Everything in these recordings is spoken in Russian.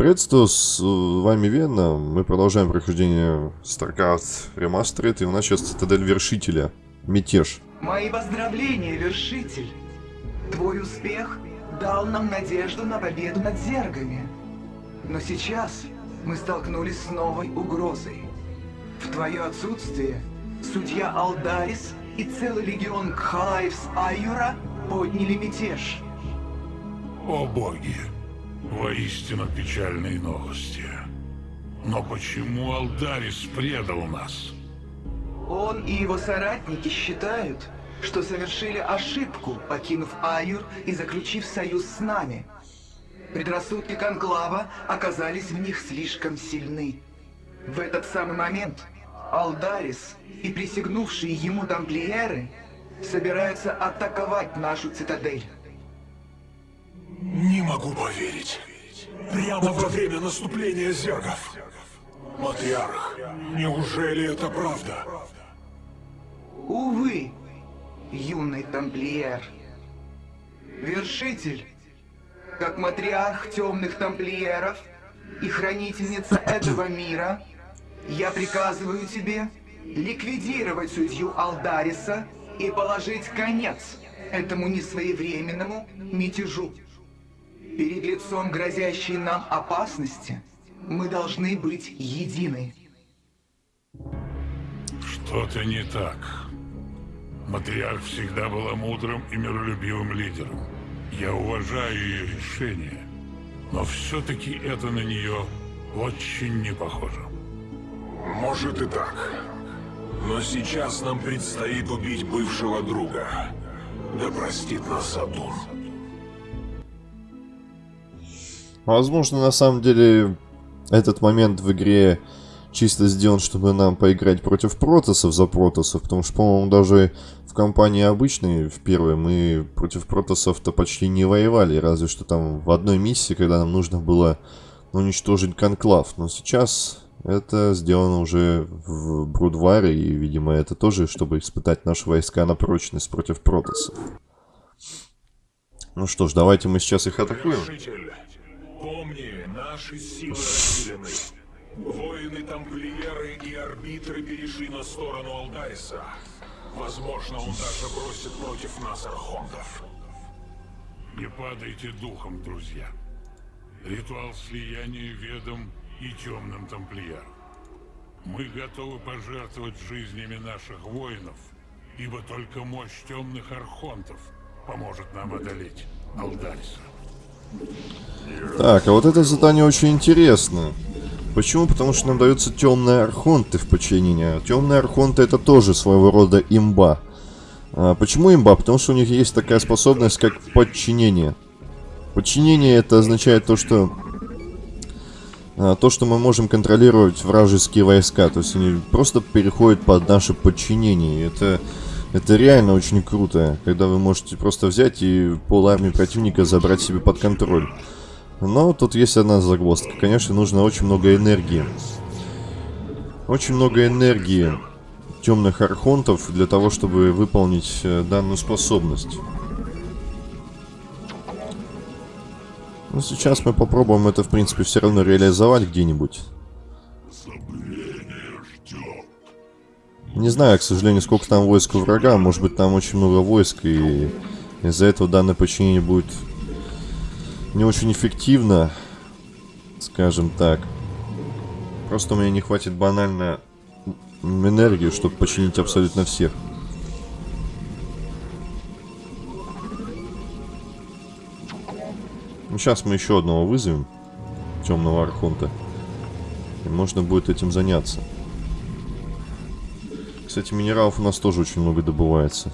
Приветствую, с вами Вена. Мы продолжаем прохождение StarCraft Remastered, и у нас сейчас Цитадель Вершителя. Мятеж. Мои поздравления, Вершитель! Твой успех дал нам надежду на победу над зергами. Но сейчас мы столкнулись с новой угрозой. В твое отсутствие судья Алдарис и целый легион Кхалаев с Айюра подняли мятеж. О боги! Воистину печальные новости. Но почему Алдарис предал нас? Он и его соратники считают, что совершили ошибку, покинув Айюр и заключив союз с нами. Предрассудки Конклава оказались в них слишком сильны. В этот самый момент Алдарис и присягнувшие ему тамплиеры собираются атаковать нашу цитадель. Не могу поверить. Прямо во время наступления зергов. Матриарх, неужели это правда? Увы, юный тамплиер. Вершитель, как матриарх темных тамплиеров и хранительница этого мира, я приказываю тебе ликвидировать судью Алдариса и положить конец этому несвоевременному мятежу. Перед лицом грозящей нам опасности мы должны быть едины. Что-то не так. Матриарх всегда была мудрым и миролюбивым лидером. Я уважаю ее решение, но все-таки это на нее очень не похоже. Может и так. Но сейчас нам предстоит убить бывшего друга. Да простит нас Сатурн. Возможно, на самом деле, этот момент в игре чисто сделан, чтобы нам поиграть против протосов за протосов, потому что, по-моему, даже в компании обычной, в первой, мы против протосов-то почти не воевали, разве что там в одной миссии, когда нам нужно было уничтожить конклав. Но сейчас это сделано уже в Брудваре, и, видимо, это тоже, чтобы испытать наши войска на прочность против протосов. Ну что ж, давайте мы сейчас их атакуем. Наши силы разделены. Воины-тамплиеры и арбитры перешли на сторону Алдариса. Возможно, он даже бросит против нас архонтов. Не падайте духом, друзья. Ритуал слияния ведом и темным тамплиерам. Мы готовы пожертвовать жизнями наших воинов, ибо только мощь темных архонтов поможет нам одолеть Алдариса. Так, а вот это задание очень интересно. Почему? Потому что нам даются темные архонты в подчинение. Темные архонты это тоже своего рода имба. А почему имба? Потому что у них есть такая способность, как подчинение. Подчинение это означает то, что а, то, что мы можем контролировать вражеские войска. То есть они просто переходят под наше подчинение. Это, это реально очень круто, когда вы можете просто взять и пол армии противника забрать себе под контроль. Но тут есть одна загвоздка. Конечно, нужно очень много энергии. Очень много энергии темных архонтов для того, чтобы выполнить э, данную способность. Ну, сейчас мы попробуем это, в принципе, все равно реализовать где-нибудь. Не знаю, к сожалению, сколько там войск у врага. Может быть, там очень много войск, и из-за этого данное подчинение будет не очень эффективно, скажем так. Просто у меня не хватит банально энергии, чтобы починить абсолютно всех. Ну, сейчас мы еще одного вызовем. Темного Архонта. И можно будет этим заняться. Кстати, минералов у нас тоже очень много добывается.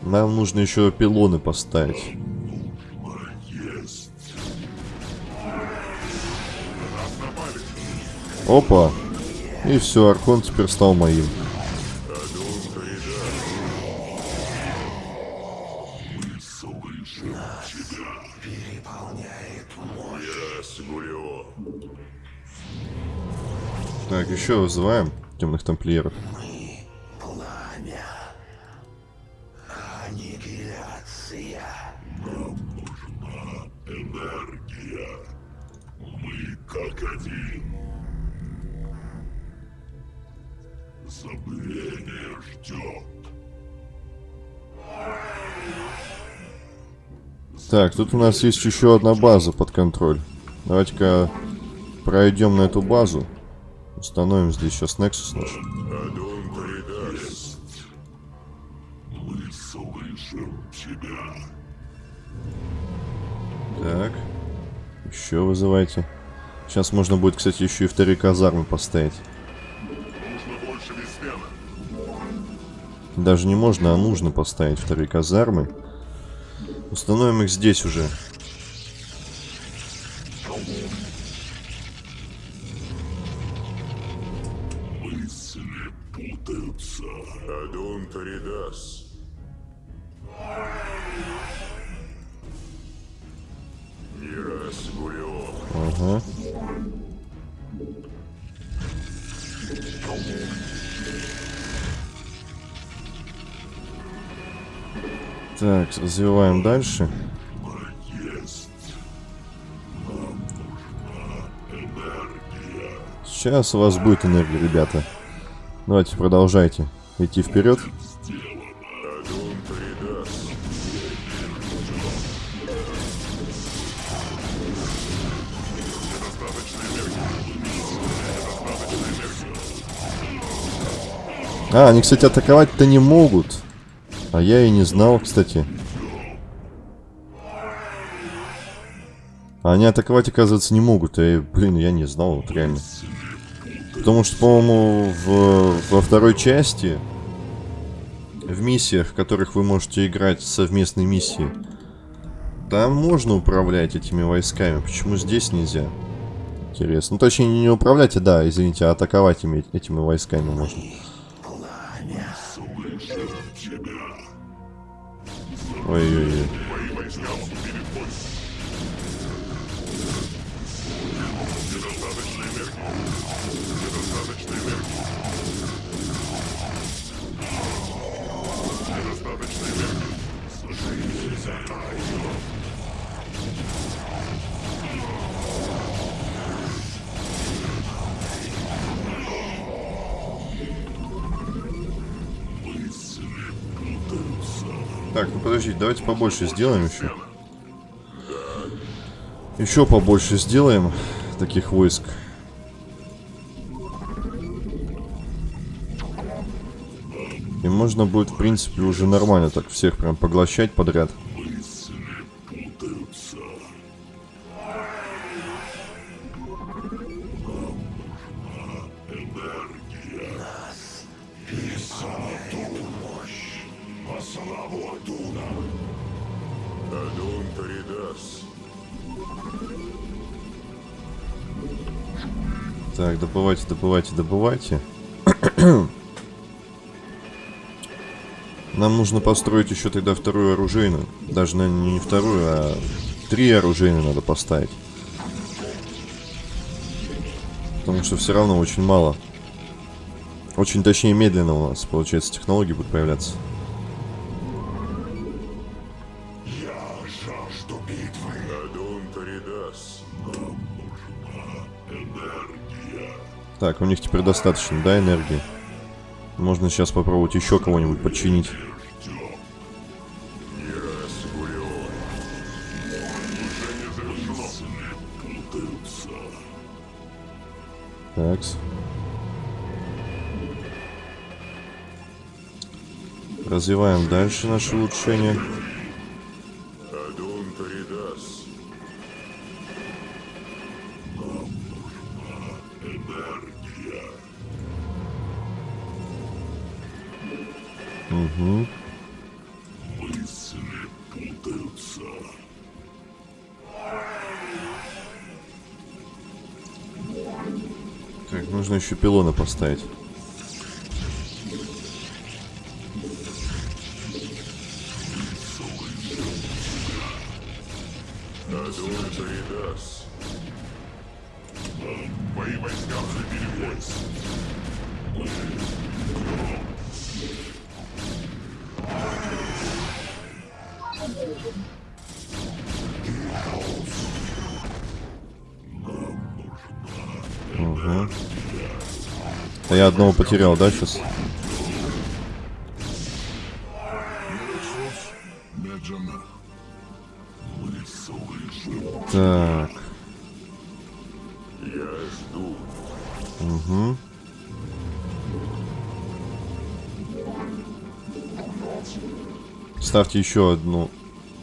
Нам нужно еще пилоны поставить. Опа. И все, Архон теперь стал моим. Так, еще вызываем темных тамплиеров. Пламя. Аннигиляция. Энергия. Мы как один. Забвение ждет. Так, тут у нас есть еще одна база под контроль. Давайте-ка пройдем на эту базу. Установим здесь сейчас Nexus наш. Адон. Мы слышим тебя. Так. Еще вызывайте. Сейчас можно будет, кстати, еще и вторые казармы поставить. Нужно больше Веспена. Даже не можно, а нужно поставить вторые казармы. Установим их здесь уже. Дальше. Сейчас у вас будет энергия, ребята. Давайте продолжайте идти вперед. А, они, кстати, атаковать-то не могут. А я и не знал, кстати. Они атаковать, оказывается, не могут. И, блин, я не знал, вот реально. Потому что, по-моему, во второй части, в миссиях, в которых вы можете играть совместные миссии, там можно управлять этими войсками. Почему здесь нельзя? Интересно. Ну, точнее, не управлять, а да, извините, а атаковать ими, этими войсками можно. Ой-ой-ой. Так, ну подождите, давайте побольше сделаем еще. Еще побольше сделаем таких войск. И можно будет, в принципе, уже нормально так всех прям поглощать подряд. Добывайте, добывайте, добывайте. Нам нужно построить еще тогда вторую оружейную. Даже, наверное, не вторую, а три оружейные надо поставить. Потому что все равно очень мало. Очень, точнее, медленно у нас, получается, технологии будут появляться. Я жажду битвы. Адун Торидас. Нам нужна энергия. Так, у них теперь достаточно, да, энергии? Можно сейчас попробовать еще кого-нибудь подчинить. Такс. Развиваем дальше наши улучшения. Еще пилоны поставить. Мои войска вступили в бой. Нам А я одного потерял, да, сейчас? Так. Угу. Ставьте еще одну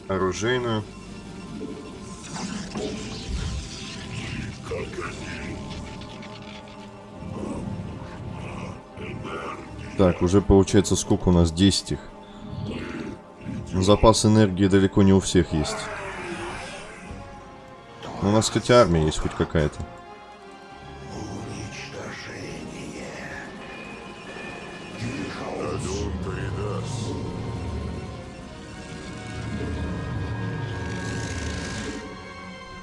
оружейную. Так, уже получается сколько у нас? 10 их. Запас энергии далеко не у всех есть. Но у нас хоть армия есть хоть какая-то.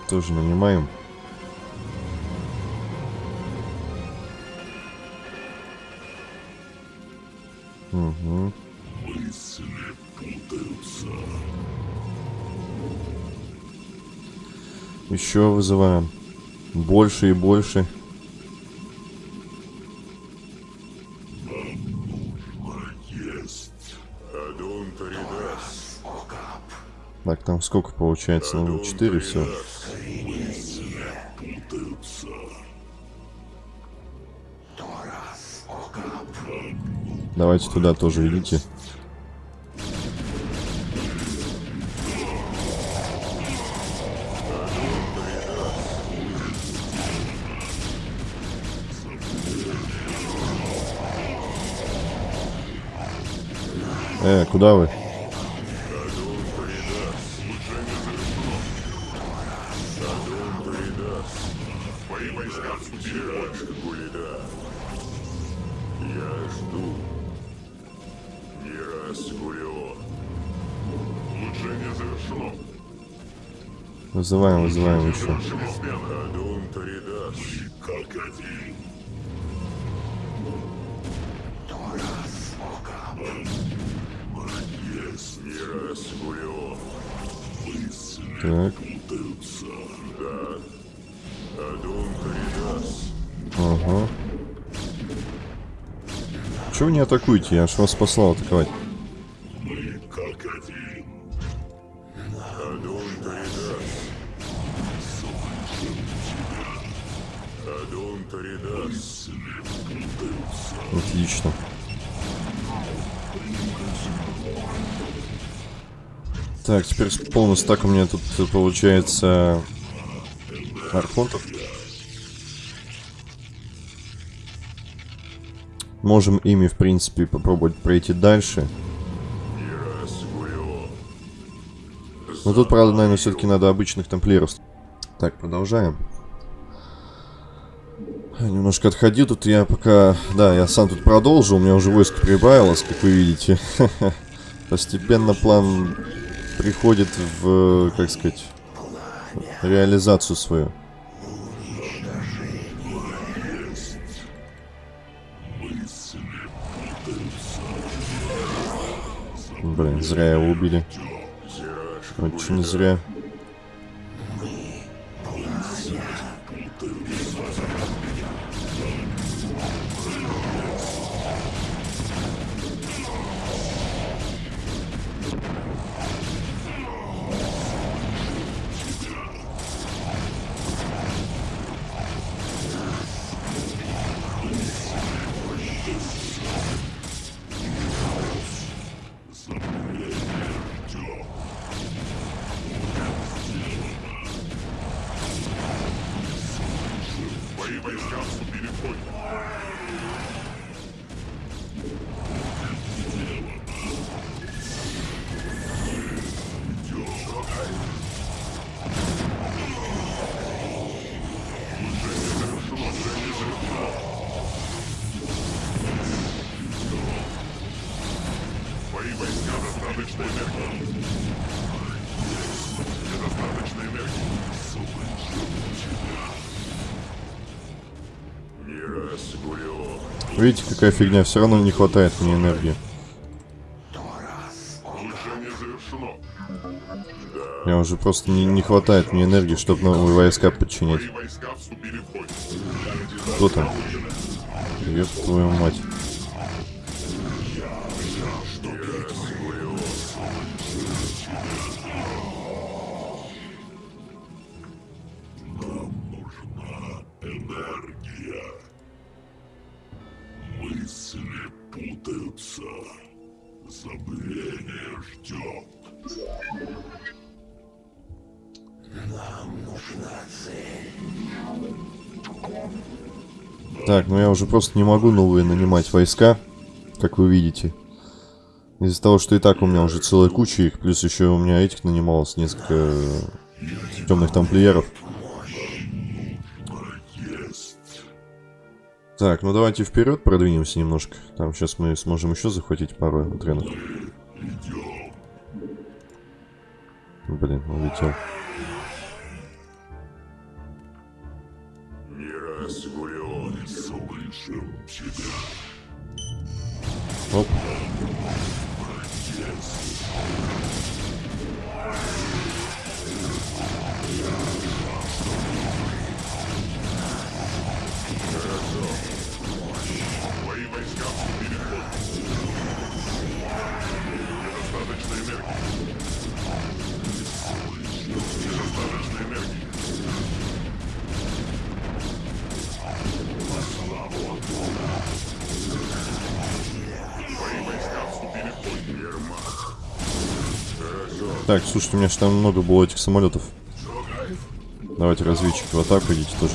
Тоже нанимаем. Угу. Еще вызываем. Больше и больше. Так, там сколько получается? Ну, 4 все. Давайте туда тоже идите. Э, куда вы? Вызываем, вызываем еще. Так, Адун Торидас. ага. Чего вы не атакуете? Я ж вас послал атаковать. Так, теперь полный стак у меня тут получается архонтов. Можем ими, в принципе, попробовать пройти дальше. Но тут, правда, наверное, все-таки надо обычных тамплиеров. Так, продолжаем. Немножко отходил тут я пока... Да, я сам тут продолжу. У меня уже войско прибавилось, как вы видите. Постепенно план приходит в, как сказать, реализацию свою. Блин, зря его убили. Очень зря. Видите, какая фигня. Все равно не хватает мне энергии. Я уже просто не, не хватает мне энергии, чтобы новые войска бой. Кто там? Ёб твою мать. Так, ну я уже просто не могу новые нанимать войска, как вы видите. Из-за того, что и так у меня уже целая куча их, плюс еще у меня этих нанималось несколько темных тамплиеров. Так, ну давайте вперед продвинемся немножко. Там сейчас мы сможем еще захватить пару тренов. Блин, улетел. Oh. Так, слушайте, у меня же там много было этих самолетов. Давайте разведчики в атаку идите тоже.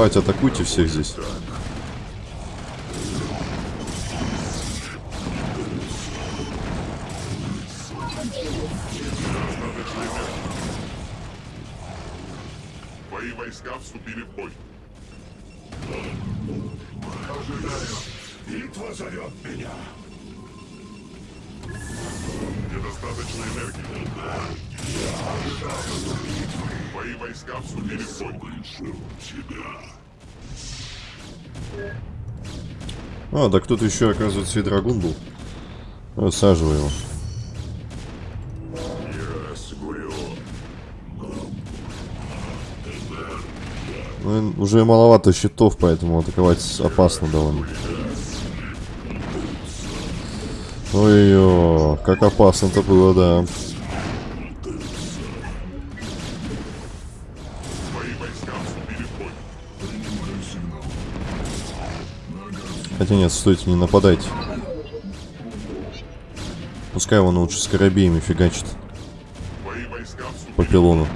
Давайте атакуйте всех здесь. Твои войска вступили в бой. Битва зовет меня. Недостаточно энергии. Твои войска вступили в бой. А, да кто-то еще, оказывается, и драгун был. Высаживай его. Ну, уже маловато щитов, поэтому атаковать опасно довольно. Ой-ой, как опасно-то было, да. Хотя нет, стойте, не нападайте. Пускай он лучше с корабеями фигачит по пилону.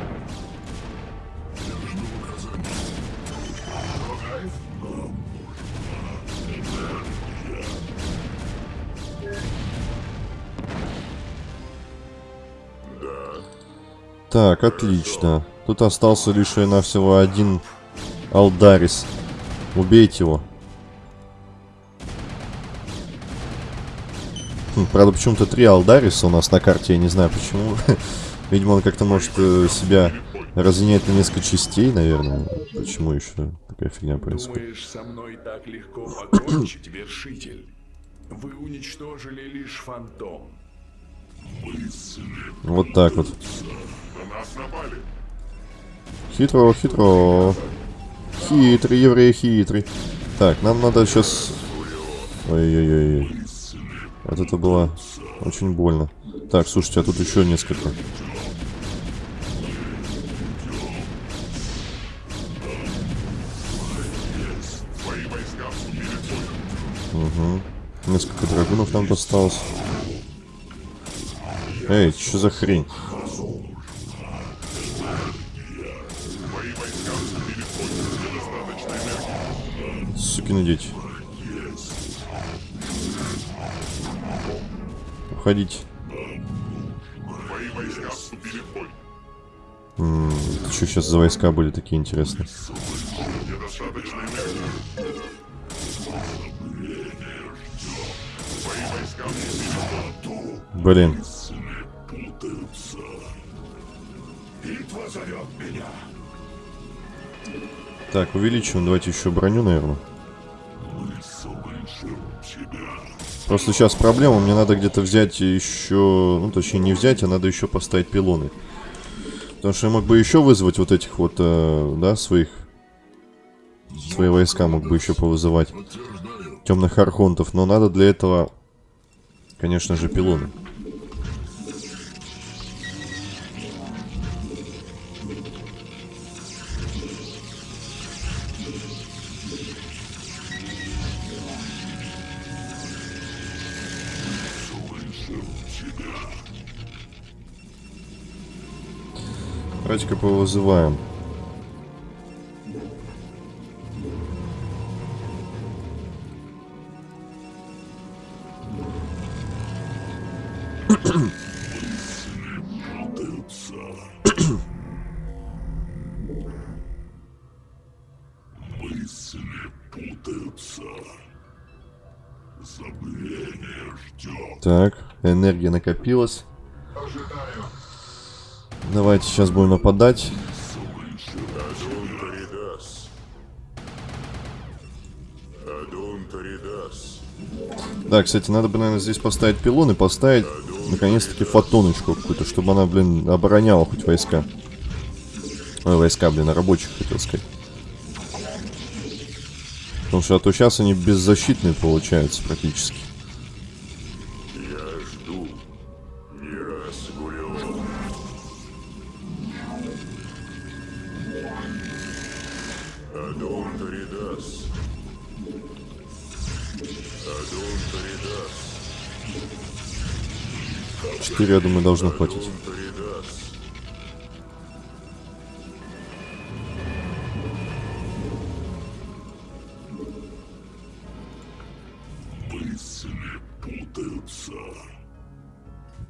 Так, отлично. Тут остался лишь и навсего один Алдарис. Убейте его. Правда, почему-то три Алдариса у нас на карте, я не знаю почему. Видимо, он как-то может э, себя разъединять на несколько частей, наверное. Почему еще такая фигня происходит? Думаешь, со мной так легко покончить, вершитель? Вы уничтожили лишь фантом. Вот так вот. Хитро, хитро. Хитрый, еврей хитрый. Так, нам надо сейчас... Ой-ой-ой. Вот это было очень больно. Так, слушайте, а тут еще несколько. Угу. Несколько драгунов нам досталось. Эй, что за хрень? Сукины дети. Уходите. Твои войска вступили в бой. М, Что сейчас за войска были такие интересные? Блин. Так, увеличиваем. Давайте еще броню, наверное. Просто сейчас проблема. Мне надо где-то взять еще... Ну, точнее, не взять, а надо еще поставить пилоны. Потому что я мог бы еще вызвать вот этих вот, э, да, своих... Свои войска мог бы еще повызывать. Темных архонтов. Но надо для этого, конечно же, пилоны. Давайте-ка повызываем. Так, энергия накопилась. Давайте сейчас будем нападать. Да, кстати, надо бы, наверное, здесь поставить пилон и поставить, наконец-таки, фотоночку какую-то, чтобы она, блин, обороняла хоть войска. Ой, войска, блин, а рабочих, хотел сказать. Потому что а то сейчас они беззащитные получаются практически. 4, я думаю, должно хватить.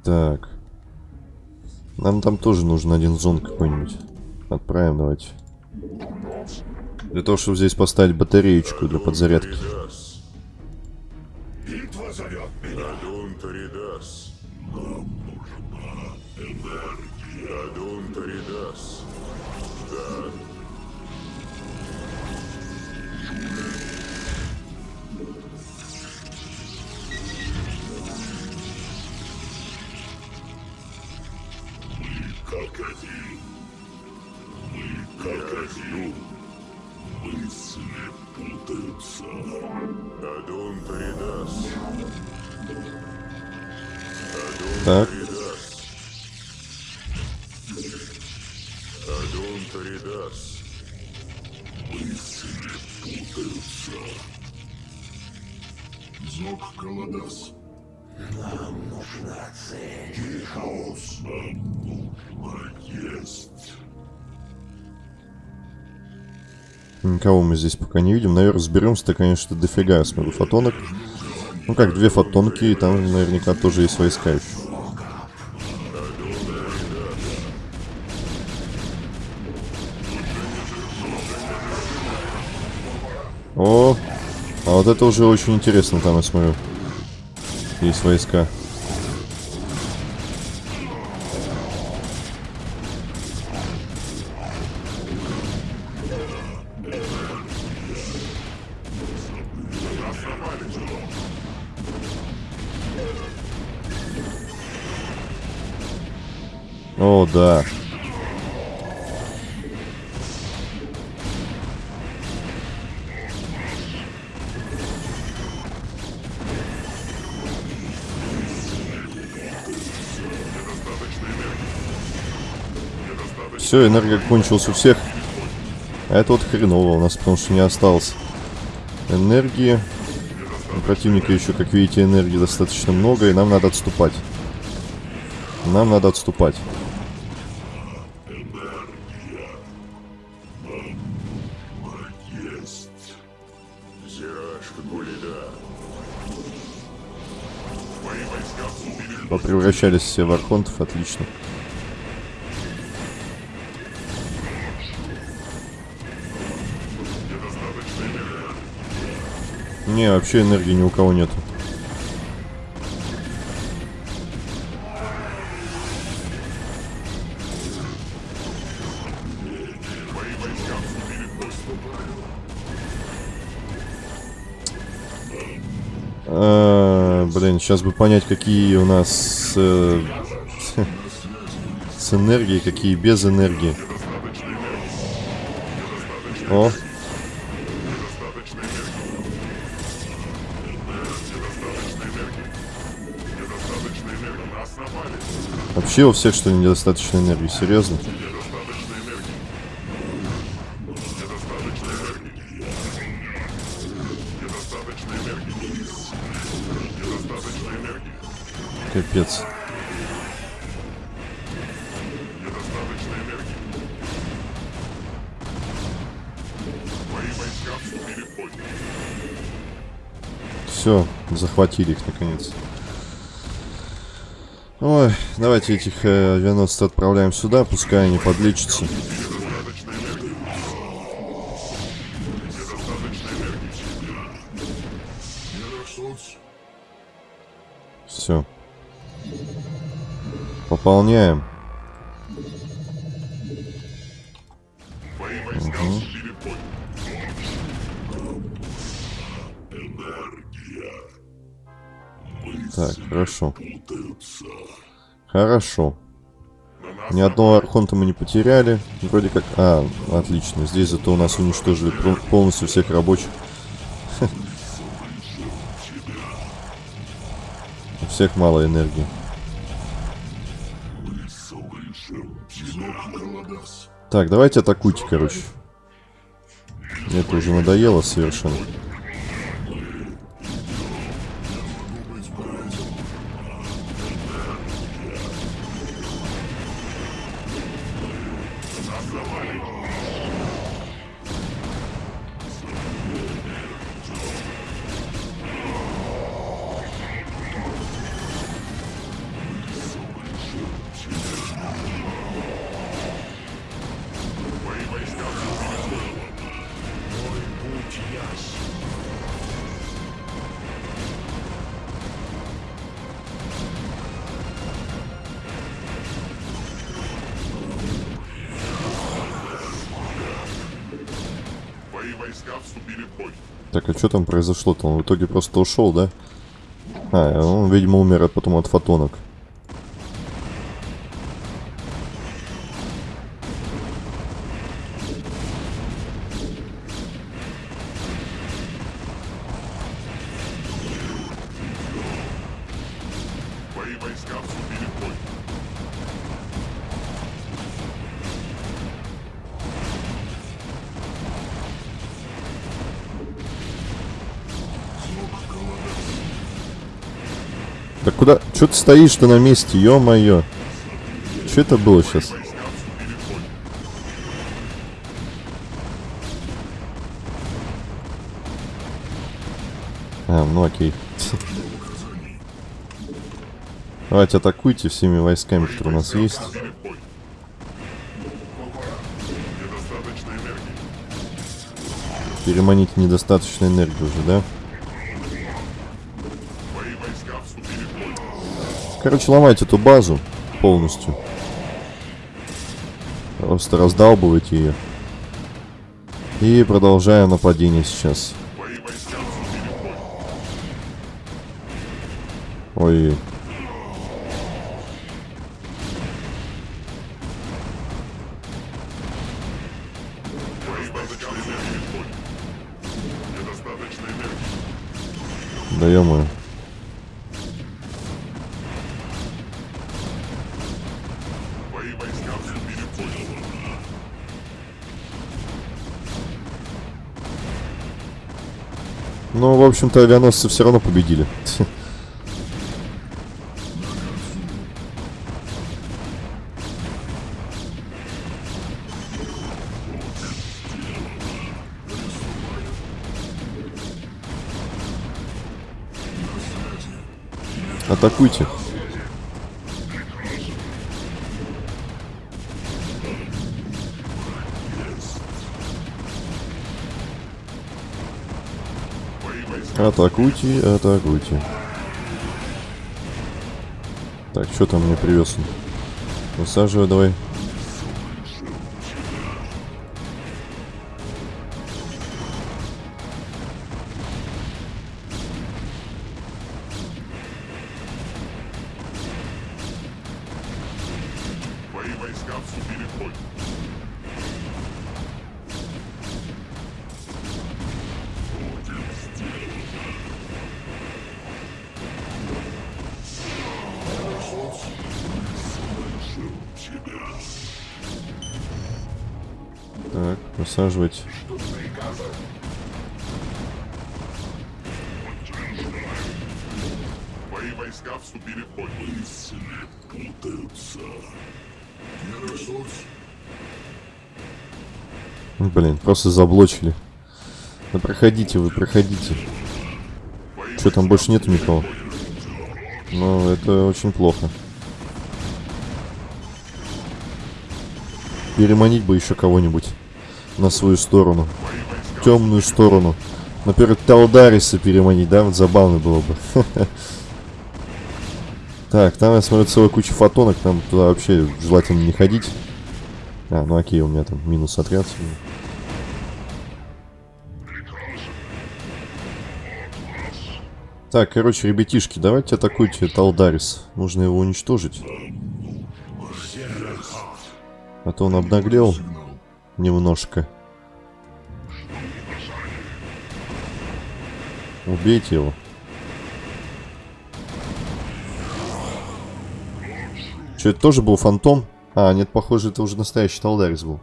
Так. Нам там тоже нужен один зон какой-нибудь. Отправим, давайте. Для того, чтобы здесь поставить батареечку для подзарядки. Никого мы здесь пока не видим. Наверное, разберемся-то, конечно, дофига я смотрю фотонок. Ну как, две фотонки, и там наверняка тоже есть войска еще. О, а вот это уже очень интересно, там я смотрю. Есть войска. Да. Все, энергия кончилась у всех. А это вот хреново у нас, потому что не осталось энергии. У противника еще, как видите, энергии достаточно много, и нам надо отступать. Нам надо отступать. превращались все в архонтов, отлично. Не, вообще энергии ни у кого нету. Сейчас бы понять, какие у нас э, с энергией, какие без энергии. О, Вообще у всех что ли недостаточно энергии, серьезно? Капец. Все, захватили их наконец. Ой, давайте этих э, авианосцев отправляем сюда, пускай они подлечатся. Пополняем. Мгм. Так, хорошо. Хорошо. Ни одного архонта мы не потеряли. Вроде как... А, отлично. Здесь зато у нас уничтожили полностью всех рабочих. У всех мало энергии. Так, давайте атакуйте, короче. Мне это уже надоело совершенно. Так, а что там произошло-то? Он в итоге просто ушел, да? А, он, видимо, умер от- потом от фотонок. Куда? Че ты стоишь-то на месте, ё-моё? Что это было сейчас? А, ну окей. Давайте атакуйте всеми войсками, которые у нас есть. Переманить недостаточно энергии уже, да? Короче, ломайте эту базу полностью. Просто раздалбывайте ее. И продолжаем нападение сейчас. Ой. Да ё в общем-то, авианосцы все равно победили. Атакуйте. Атакуйте, атакуйте. Так, что там мне привез? Высаживай давай. Твои войска вступили в бой. Высаживать. Твои войска вступили в бой. Мысли путаются. Герасос, Блин, просто заблочили. Да проходите вы, проходите. Что там больше нету никого? Ну, это очень плохо. Переманить бы еще кого-нибудь на свою сторону. Темную сторону. Например, Талдариса переманить, да? Вот забавно было бы. Так, там я смотрю целая куча фотонок, там туда вообще желательно не ходить. А, ну окей, у меня там минус отряд. Так, короче, ребятишки, давайте атакуйте Талдарис. Нужно его уничтожить. А то он обнаглел немножко. Убейте его. Что, это тоже был фантом? А, нет, похоже, это уже настоящий Талдарис был.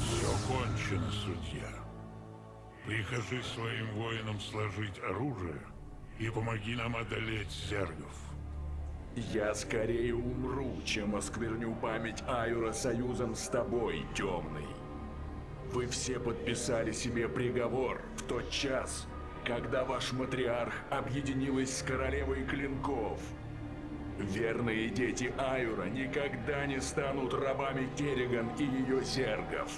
Все кончено, судья. Прикажи своим воинам сложить оружие и помоги нам одолеть зергов. Я скорее умру, чем оскверню память Аюра союзом с тобой, темный. Вы все подписали себе приговор в тот час, когда ваш матриарх объединилась с королевой клинков. Верные дети Аюра никогда не станут рабами Керриган и ее зергов.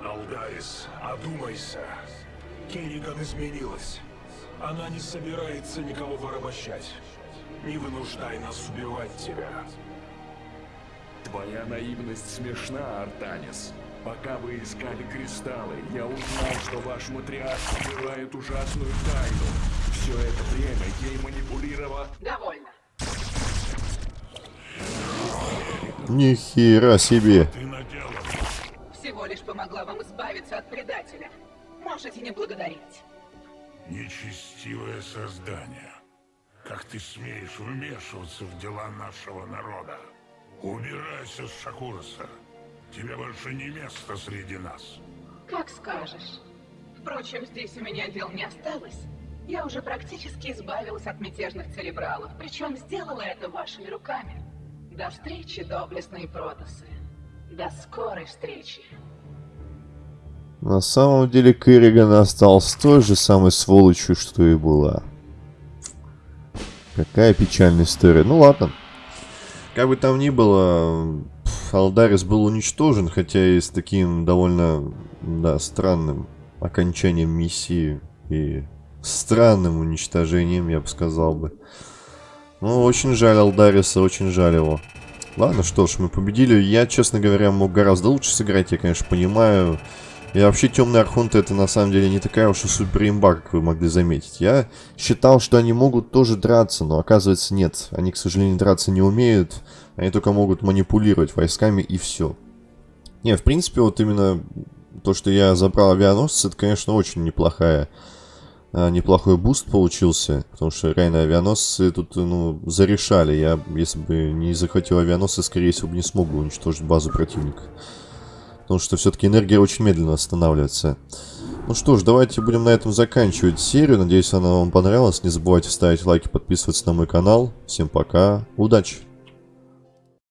Алдарис, одумайся. Керриган изменилась. Она не собирается никого порабощать. Не вынуждай нас убивать тебя. Твоя наивность смешна, Артанис. Пока вы искали кристаллы, я узнал, что ваш матриарх скрывает ужасную тайну. Все это время ей манипулировала... Довольно. Нихера себе. Ты наделал. Всего лишь помогла вам избавиться от предателя. Можете не благодарить. Нечестивое создание. Как ты смеешь вмешиваться в дела нашего народа? Убирайся с Шакурса. Тебе больше не место среди нас. Как скажешь. Впрочем, здесь у меня дел не осталось. Я уже практически избавилась от мятежных церебралов, причем сделала это вашими руками. До встречи, доблестные протасы. До скорой встречи. На самом деле Керриган остался той же самой сволочью, что и была. Какая печальная история. Ну ладно. Как бы там ни было, Алдарис был уничтожен, хотя и с таким довольно, да, странным окончанием миссии и странным уничтожением, я бы сказал бы. Ну, очень жаль Алдариса, очень жаль его. Ладно, что ж, мы победили. Я, честно говоря, мог гораздо лучше сыграть, я, конечно, понимаю. И вообще, Темные Архонты это на самом деле не такая уж и супер имба, как вы могли заметить. Я считал, что они могут тоже драться, но оказывается нет. Они, к сожалению, драться не умеют. Они только могут манипулировать войсками и все. Не, в принципе, вот именно то, что я забрал авианосцы, это, конечно, очень неплохая а, неплохой буст получился, потому что реально авианосцы тут, ну, зарешали. Я, если бы не захватил авианосцы, скорее всего, бы не смог бы уничтожить базу противника. Потому что все-таки энергия очень медленно останавливается. Ну что ж, давайте будем на этом заканчивать серию. Надеюсь, она вам понравилась. Не забывайте ставить лайки, подписываться на мой канал. Всем пока, удачи!